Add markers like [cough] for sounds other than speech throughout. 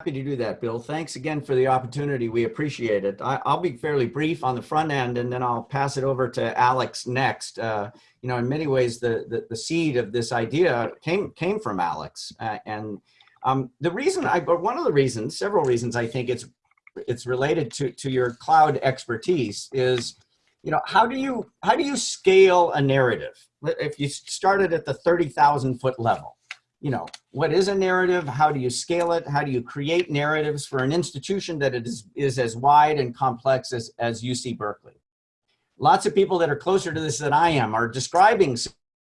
Happy to do that, Bill. Thanks again for the opportunity. We appreciate it. I, will be fairly brief on the front end and then I'll pass it over to Alex next. Uh, you know, in many ways, the, the, the, seed of this idea came, came from Alex. Uh, and um, the reason I, but one of the reasons, several reasons I think it's, it's related to, to your cloud expertise is, you know, how do you, how do you scale a narrative? If you started at the 30,000 foot level, you know, what is a narrative? How do you scale it? How do you create narratives for an institution that is, is as wide and complex as, as UC Berkeley? Lots of people that are closer to this than I am are describing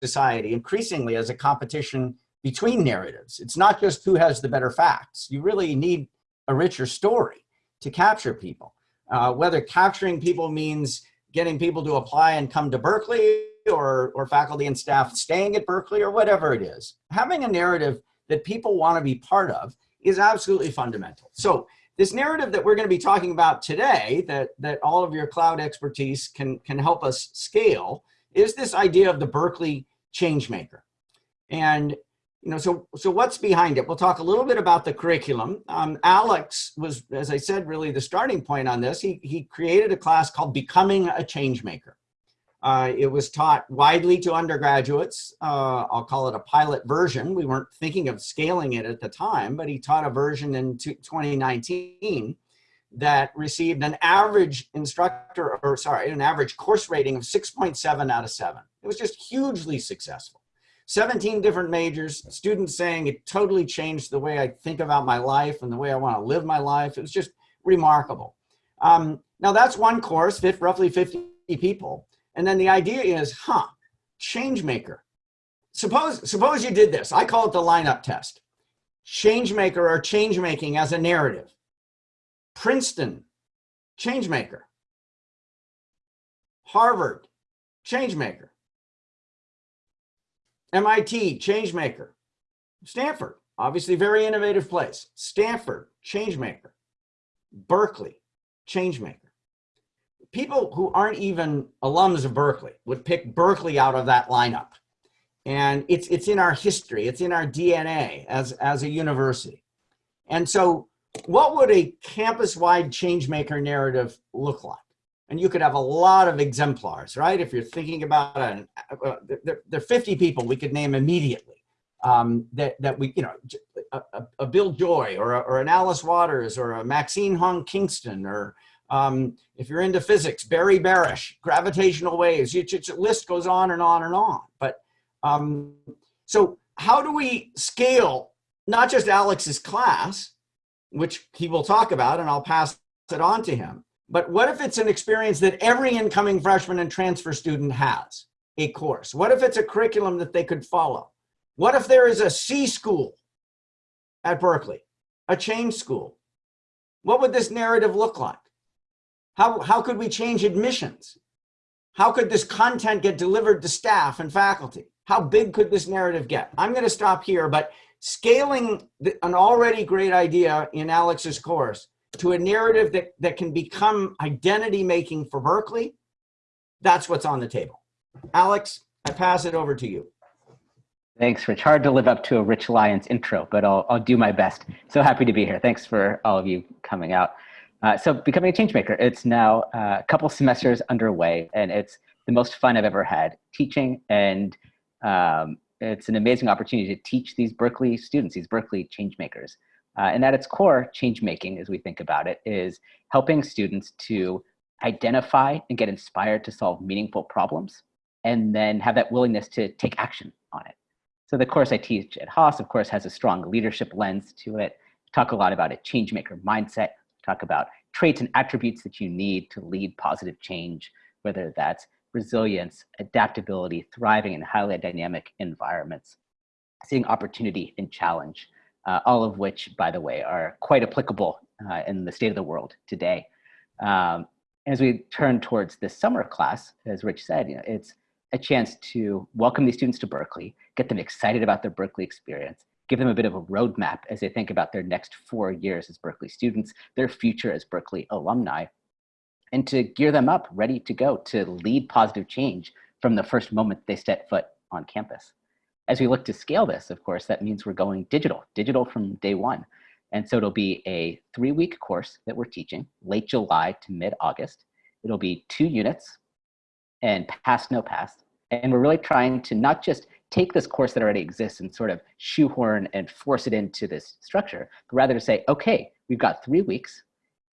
society increasingly as a competition between narratives. It's not just who has the better facts. You really need a richer story to capture people. Uh, whether capturing people means getting people to apply and come to Berkeley or, or faculty and staff staying at Berkeley or whatever it is, having a narrative that people want to be part of is absolutely fundamental. So this narrative that we're going to be talking about today that, that all of your cloud expertise can, can help us scale is this idea of the Berkeley changemaker. And you know, so so what's behind it? We'll talk a little bit about the curriculum. Um, Alex was, as I said, really the starting point on this. He he created a class called Becoming a Changemaker. Uh, it was taught widely to undergraduates. Uh, I'll call it a pilot version. We weren't thinking of scaling it at the time, but he taught a version in 2019 that received an average instructor, or sorry, an average course rating of 6.7 out of 7. It was just hugely successful. 17 different majors, students saying it totally changed the way I think about my life and the way I want to live my life. It was just remarkable. Um, now that's one course, roughly 50 people. And then the idea is, huh, change maker. Suppose, suppose you did this. I call it the lineup test. Change maker or change making as a narrative. Princeton, change maker. Harvard, change maker. MIT, change maker. Stanford, obviously very innovative place. Stanford, change maker. Berkeley, change maker people who aren't even alums of Berkeley would pick Berkeley out of that lineup. And it's, it's in our history, it's in our DNA as, as a university. And so what would a campus-wide changemaker narrative look like? And you could have a lot of exemplars, right? If you're thinking about, an, uh, there, there are 50 people we could name immediately um, that, that we, you know, a, a, Bill Joy or, a, or an Alice Waters or a Maxine Hong Kingston or um, if you're into physics, Barry Barish, gravitational waves, you, the list goes on and on and on. But um, so how do we scale not just Alex's class, which he will talk about and I'll pass it on to him, but what if it's an experience that every incoming freshman and transfer student has a course? What if it's a curriculum that they could follow? What if there is a C school at Berkeley, a change school? What would this narrative look like? How, how could we change admissions? How could this content get delivered to staff and faculty? How big could this narrative get? I'm going to stop here, but scaling the, an already great idea in Alex's course to a narrative that, that can become identity making for Berkeley, that's what's on the table. Alex, I pass it over to you. Thanks, Rich. Hard to live up to a Rich Lyons intro, but I'll, I'll do my best. So happy to be here. Thanks for all of you coming out. Uh, so becoming a change maker, it's now uh, a couple semesters underway and it's the most fun I've ever had teaching and um, it's an amazing opportunity to teach these Berkeley students, these Berkeley change makers. Uh, and at its core, change making, as we think about it, is helping students to identify and get inspired to solve meaningful problems and then have that willingness to take action on it. So the course I teach at Haas, of course, has a strong leadership lens to it. Talk a lot about a change maker mindset, talk about traits and attributes that you need to lead positive change, whether that's resilience, adaptability, thriving in highly dynamic environments, seeing opportunity and challenge, uh, all of which, by the way, are quite applicable uh, in the state of the world today. Um, as we turn towards this summer class, as Rich said, you know, it's a chance to welcome these students to Berkeley, get them excited about their Berkeley experience, give them a bit of a roadmap as they think about their next four years as Berkeley students, their future as Berkeley alumni, and to gear them up ready to go to lead positive change from the first moment they set foot on campus. As we look to scale this, of course, that means we're going digital, digital from day one. And so it'll be a three week course that we're teaching late July to mid August. It'll be two units and pass, no pass. And we're really trying to not just take this course that already exists and sort of shoehorn and force it into this structure, but rather to say, okay, we've got three weeks.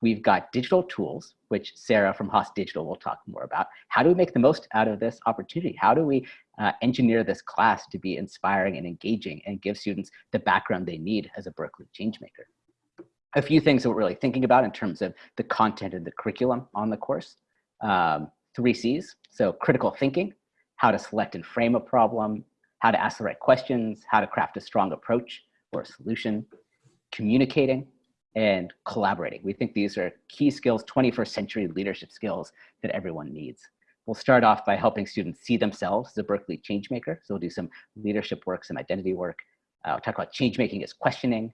We've got digital tools, which Sarah from Haas Digital will talk more about. How do we make the most out of this opportunity? How do we uh, engineer this class to be inspiring and engaging and give students the background they need as a Berkeley changemaker? A few things that we're really thinking about in terms of the content and the curriculum on the course. Um, three C's, so critical thinking, how to select and frame a problem, how to ask the right questions, how to craft a strong approach or a solution, communicating, and collaborating. We think these are key skills, 21st century leadership skills that everyone needs. We'll start off by helping students see themselves as a Berkeley changemaker. So we'll do some leadership work, some identity work. Uh, we'll talk about changemaking as questioning,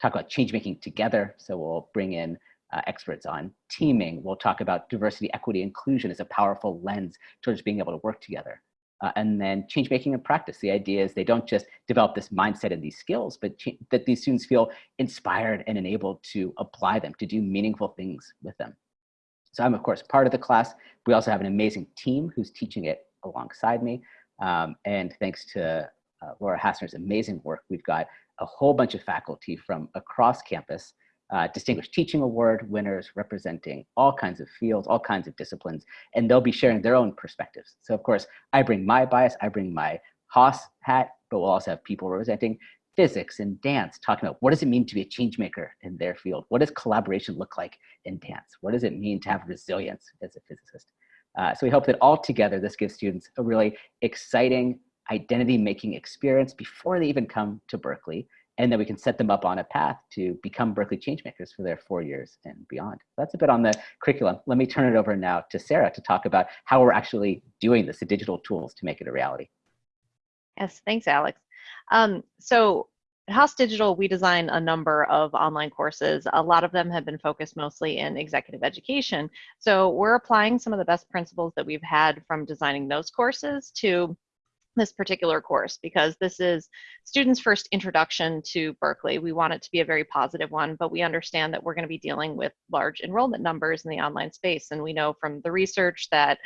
talk about changemaking together. So we'll bring in uh, experts on teaming. We'll talk about diversity, equity, inclusion as a powerful lens towards being able to work together. Uh, and then change making in practice. The idea is they don't just develop this mindset and these skills, but that these students feel inspired and enabled to apply them, to do meaningful things with them. So I'm of course part of the class. We also have an amazing team who's teaching it alongside me. Um, and thanks to uh, Laura Hassner's amazing work, we've got a whole bunch of faculty from across campus uh, Distinguished Teaching Award winners representing all kinds of fields, all kinds of disciplines, and they'll be sharing their own perspectives. So of course, I bring my bias, I bring my Haas hat, but we'll also have people representing physics and dance, talking about what does it mean to be a change maker in their field? What does collaboration look like in dance? What does it mean to have resilience as a physicist? Uh, so we hope that all together, this gives students a really exciting identity making experience before they even come to Berkeley and then we can set them up on a path to become Berkeley changemakers for their four years and beyond. That's a bit on the curriculum. Let me turn it over now to Sarah to talk about how we're actually doing this, the digital tools to make it a reality. Yes, thanks, Alex. Um, so at Haas Digital, we design a number of online courses. A lot of them have been focused mostly in executive education. So we're applying some of the best principles that we've had from designing those courses to this particular course because this is students' first introduction to Berkeley. We want it to be a very positive one, but we understand that we're going to be dealing with large enrollment numbers in the online space. And we know from the research that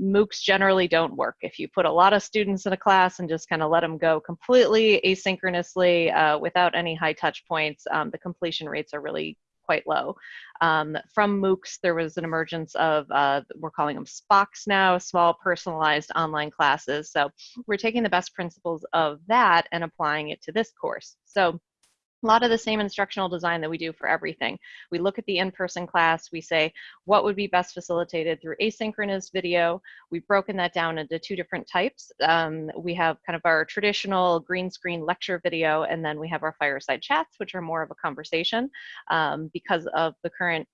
MOOCs generally don't work. If you put a lot of students in a class and just kind of let them go completely asynchronously uh, without any high touch points, um, the completion rates are really quite low. Um, from MOOCs, there was an emergence of, uh, we're calling them SPOCs now, small personalized online classes. So we're taking the best principles of that and applying it to this course. So a lot of the same instructional design that we do for everything. We look at the in-person class, we say what would be best facilitated through asynchronous video. We've broken that down into two different types. Um, we have kind of our traditional green screen lecture video, and then we have our fireside chats, which are more of a conversation um, because of the current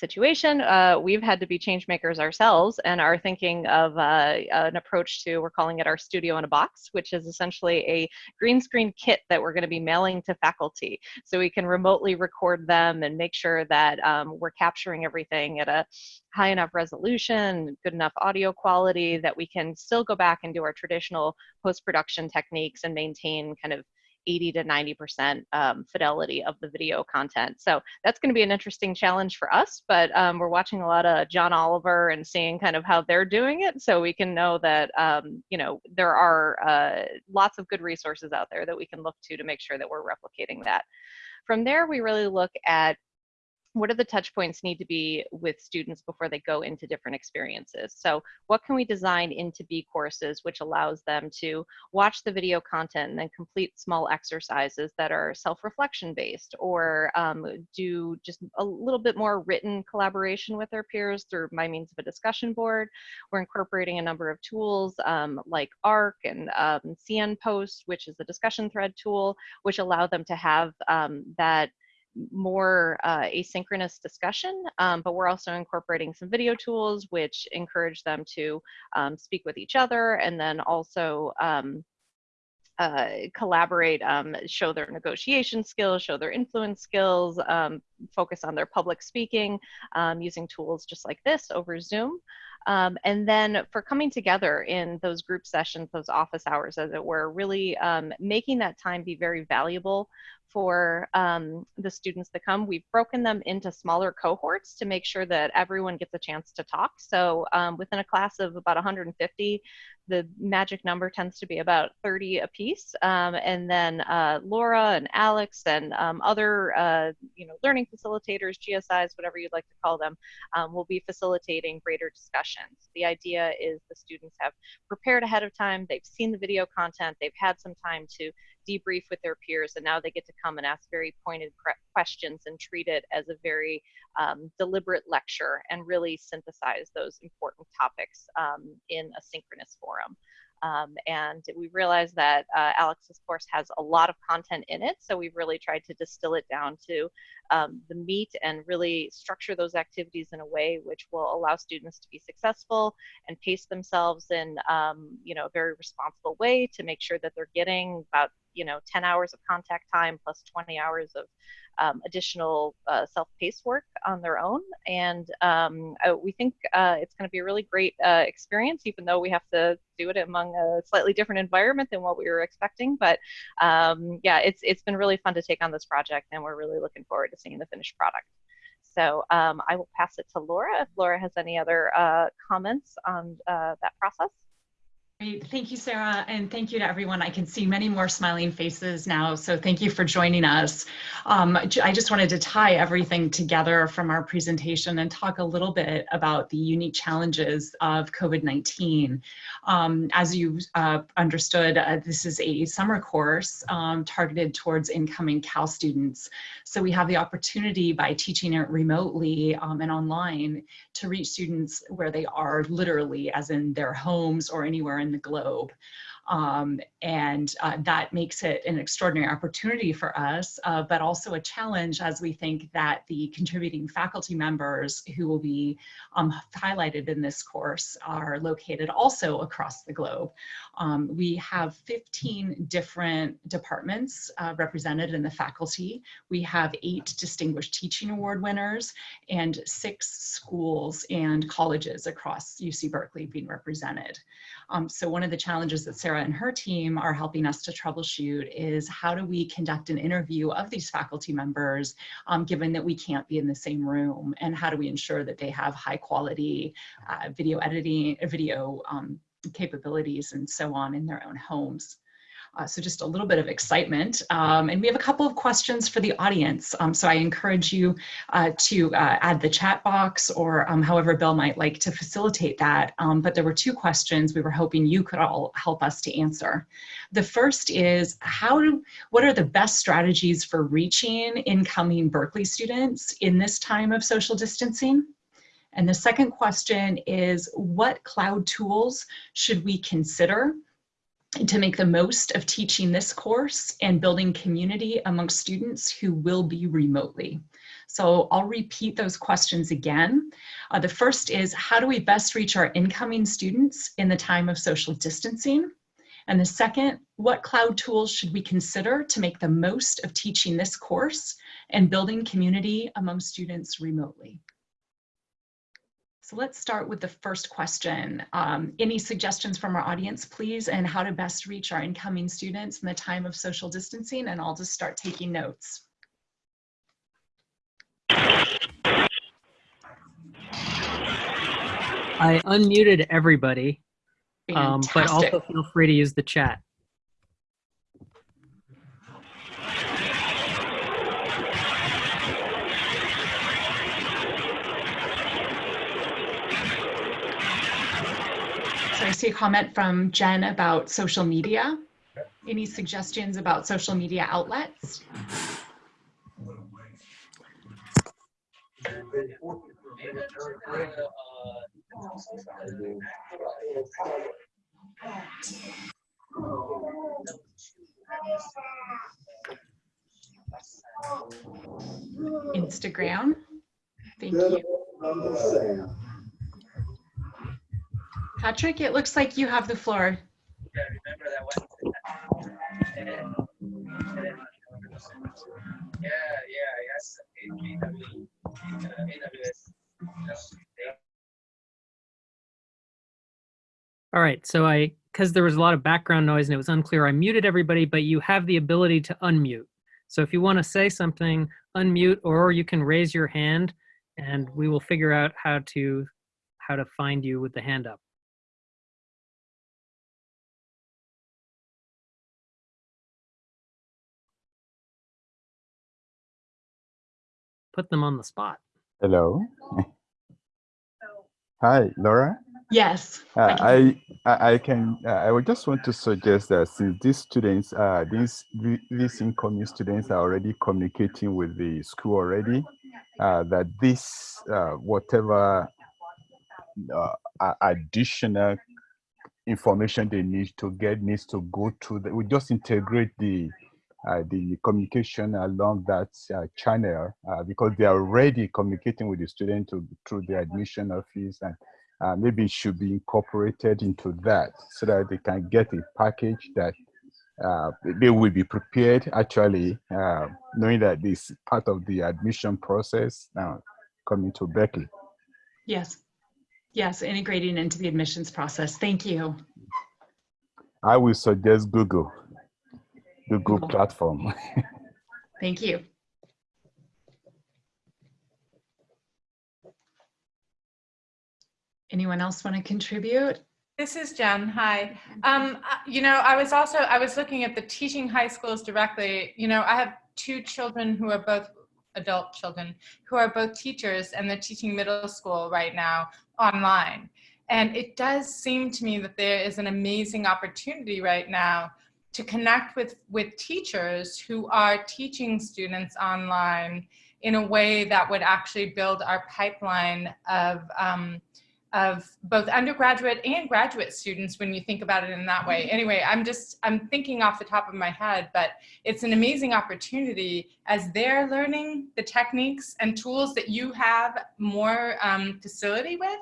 situation, uh, we've had to be change makers ourselves and are thinking of uh, an approach to, we're calling it our studio in a box, which is essentially a green screen kit that we're going to be mailing to faculty. So we can remotely record them and make sure that um, we're capturing everything at a high enough resolution, good enough audio quality that we can still go back and do our traditional post-production techniques and maintain kind of 80 to 90% um, fidelity of the video content. So that's going to be an interesting challenge for us, but um, we're watching a lot of John Oliver and seeing kind of how they're doing it so we can know that, um, you know, there are uh, lots of good resources out there that we can look to to make sure that we're replicating that. From there, we really look at what are the touch points need to be with students before they go into different experiences? So what can we design into bCourses which allows them to watch the video content and then complete small exercises that are self-reflection based or um, do just a little bit more written collaboration with their peers through my means of a discussion board. We're incorporating a number of tools um, like ARC and um, CN Post, which is a discussion thread tool, which allow them to have um, that more uh, asynchronous discussion, um, but we're also incorporating some video tools which encourage them to um, speak with each other and then also um, uh, collaborate, um, show their negotiation skills, show their influence skills, um, focus on their public speaking um, using tools just like this over Zoom. Um, and then for coming together in those group sessions, those office hours, as it were, really um, making that time be very valuable for um, the students that come. We've broken them into smaller cohorts to make sure that everyone gets a chance to talk. So um, within a class of about 150, the magic number tends to be about 30 apiece. Um, and then uh, Laura and Alex and um, other, uh, you know, learning facilitators, GSIs, whatever you'd like to call them, um, will be facilitating greater discussions. The idea is the students have prepared ahead of time, they've seen the video content, they've had some time to debrief with their peers, and now they get to come and ask very pointed questions and treat it as a very um, deliberate lecture and really synthesize those important topics um, in a synchronous forum. Um, and we realized that uh, Alex's course has a lot of content in it, so we've really tried to distill it down to um, the meat and really structure those activities in a way which will allow students to be successful and pace themselves in um, you know, a very responsible way to make sure that they're getting about you know 10 hours of contact time plus 20 hours of um, additional uh, self-paced work on their own. And um, we think uh, it's going to be a really great uh, experience even though we have to do it among a slightly different environment than what we were expecting. But um, yeah it's it's been really fun to take on this project and we're really looking forward to seeing the finished product so um, I will pass it to Laura if Laura has any other uh, comments on uh, that process. Great. Thank you, Sarah, and thank you to everyone. I can see many more smiling faces now, so thank you for joining us. Um, I just wanted to tie everything together from our presentation and talk a little bit about the unique challenges of COVID-19. Um, as you uh, understood, uh, this is a summer course um, targeted towards incoming Cal students. So we have the opportunity by teaching it remotely um, and online to reach students where they are literally, as in their homes or anywhere in the globe. Um, and uh, that makes it an extraordinary opportunity for us, uh, but also a challenge as we think that the contributing faculty members who will be um, highlighted in this course are located also across the globe. Um, we have 15 different departments uh, represented in the faculty. We have eight Distinguished Teaching Award winners and six schools and colleges across UC Berkeley being represented. Um, so one of the challenges that Sarah and her team are helping us to troubleshoot is how do we conduct an interview of these faculty members, um, given that we can't be in the same room, and how do we ensure that they have high quality uh, video editing, video um, capabilities and so on in their own homes. Uh, so just a little bit of excitement. Um, and we have a couple of questions for the audience. Um, so I encourage you uh, to uh, add the chat box or um, however Bill might like to facilitate that. Um, but there were two questions we were hoping you could all help us to answer. The first is how do, what are the best strategies for reaching incoming Berkeley students in this time of social distancing? And the second question is what cloud tools should we consider to make the most of teaching this course and building community among students who will be remotely. So I'll repeat those questions again. Uh, the first is, how do we best reach our incoming students in the time of social distancing? And the second, what cloud tools should we consider to make the most of teaching this course and building community among students remotely? So let's start with the first question. Um, any suggestions from our audience, please, and how to best reach our incoming students in the time of social distancing, and I'll just start taking notes. I unmuted everybody, um, but also feel free to use the chat. I see a comment from Jen about social media. Any suggestions about social media outlets? Instagram. Thank you. Patrick, it looks like you have the floor. All right, so I, because there was a lot of background noise and it was unclear, I muted everybody, but you have the ability to unmute. So if you want to say something, unmute, or you can raise your hand and we will figure out how to, how to find you with the hand up. Put them on the spot. Hello. [laughs] Hi, Laura. Yes. Uh, I I, I I can uh, I would just want to suggest that since these students uh these these incoming students are already communicating with the school already uh that this uh whatever uh, additional information they need to get needs to go to the, we just integrate the the communication along that uh, channel uh, because they are already communicating with the student to, through the admission office and uh, maybe it should be incorporated into that so that they can get a package that uh, they will be prepared actually uh, knowing that this part of the admission process now coming to Berkeley. Yes. Yes, integrating into the admissions process. Thank you. I will suggest Google, Google Google. platform. [laughs] Thank you. Anyone else want to contribute? This is Jen. Hi. Um, uh, you know, I was also I was looking at the teaching high schools directly. You know, I have two children who are both adult children who are both teachers and they're teaching middle school right now online. And it does seem to me that there is an amazing opportunity right now to connect with with teachers who are teaching students online in a way that would actually build our pipeline of um, of both undergraduate and graduate students when you think about it in that way. Anyway, I'm just, I'm thinking off the top of my head, but it's an amazing opportunity as they're learning the techniques and tools that you have more um, facility with,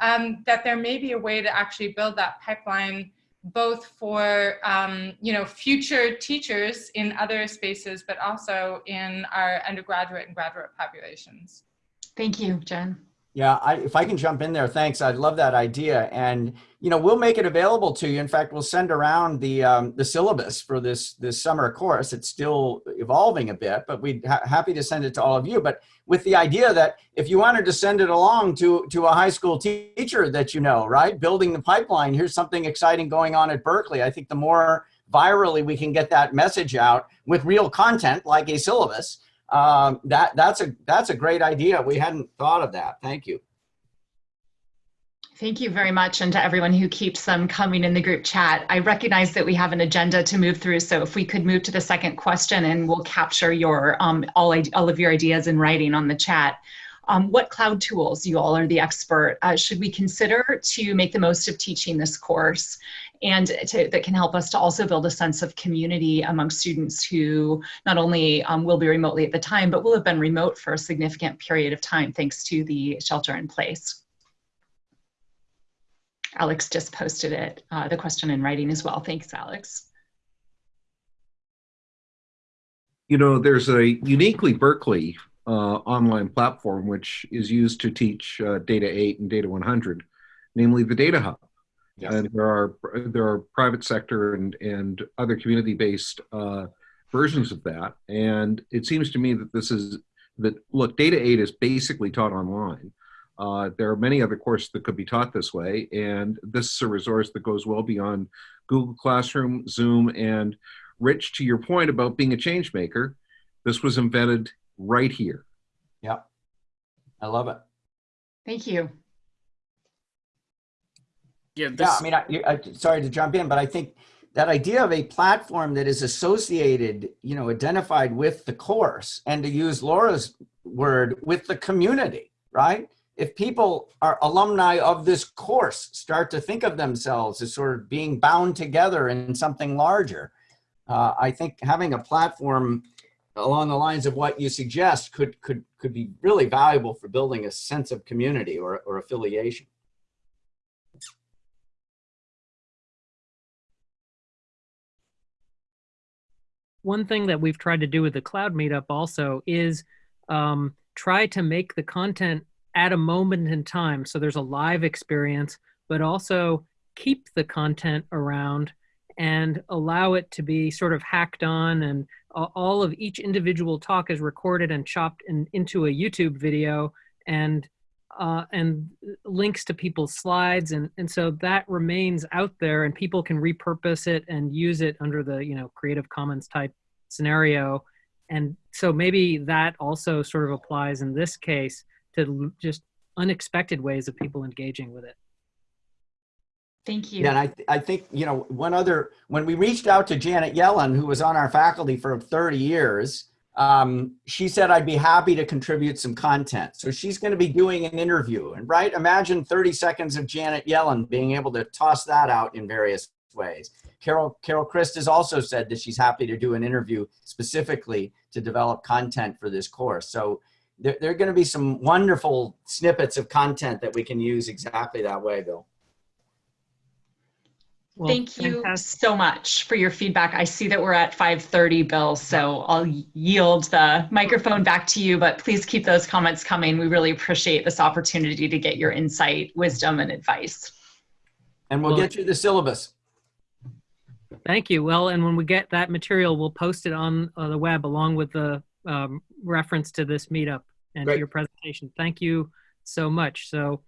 um, that there may be a way to actually build that pipeline both for um, you know future teachers in other spaces, but also in our undergraduate and graduate populations. Thank you, Jen. Yeah, I, if I can jump in there, thanks. I love that idea, and you know we'll make it available to you. In fact, we'll send around the um, the syllabus for this this summer course. It's still evolving a bit, but we'd ha happy to send it to all of you. But with the idea that if you wanted to send it along to to a high school teacher that you know, right, building the pipeline. Here's something exciting going on at Berkeley. I think the more virally we can get that message out with real content like a syllabus um, that that's a that's a great idea. We hadn't thought of that. Thank you. Thank you very much. And to everyone who keeps them coming in the group chat, I recognize that we have an agenda to move through. So if we could move to the second question and we'll capture your um, all, all of your ideas in writing on the chat. Um, what cloud tools, you all are the expert, uh, should we consider to make the most of teaching this course and to, that can help us to also build a sense of community among students who not only um, will be remotely at the time, but will have been remote for a significant period of time thanks to the shelter in place. Alex just posted it, uh, the question in writing as well. Thanks, Alex. You know, there's a uniquely Berkeley online platform which is used to teach uh, Data 8 and Data 100, namely the Data Hub. Yes. And there are there are private sector and and other community based uh, versions of that. And it seems to me that this is that look, Data 8 is basically taught online. Uh, there are many other courses that could be taught this way, and this is a resource that goes well beyond Google Classroom, Zoom, and Rich, to your point about being a change maker, this was invented right here. Yeah, I love it. Thank you. Yeah, yeah I mean, I, I, sorry to jump in, but I think that idea of a platform that is associated, you know, identified with the course and to use Laura's word, with the community, right? If people are alumni of this course start to think of themselves as sort of being bound together in something larger, uh, I think having a platform along the lines of what you suggest could could could be really valuable for building a sense of community or, or affiliation. One thing that we've tried to do with the cloud meetup also is um, try to make the content at a moment in time. So there's a live experience, but also keep the content around and allow it to be sort of hacked on and a- all of each individual talk is recorded and chopped in, into a YouTube video and uh, and links to people's slides and and so that remains out there and people can repurpose it and use it under the you know Creative Commons type scenario and so maybe that also sort of applies in this case to just unexpected ways of people engaging with it. Thank you. And I, I think, you know, one other, when we reached out to Janet Yellen, who was on our faculty for 30 years, um, she said, I'd be happy to contribute some content. So she's going to be doing an interview. And right, imagine 30 seconds of Janet Yellen being able to toss that out in various ways. Carol, Carol Christ has also said that she's happy to do an interview specifically to develop content for this course. So there, there are going to be some wonderful snippets of content that we can use exactly that way, Bill. Well, Thank you fantastic. so much for your feedback. I see that we're at 5:30, Bill, so I'll yield the microphone back to you, but please keep those comments coming. We really appreciate this opportunity to get your insight, wisdom, and advice. And we'll Well- get you the syllabus. Thank you. Well, and when we get that material, we'll post it on uh, the web along with the um, reference to this meetup and Great. to your presentation. Thank you so much. So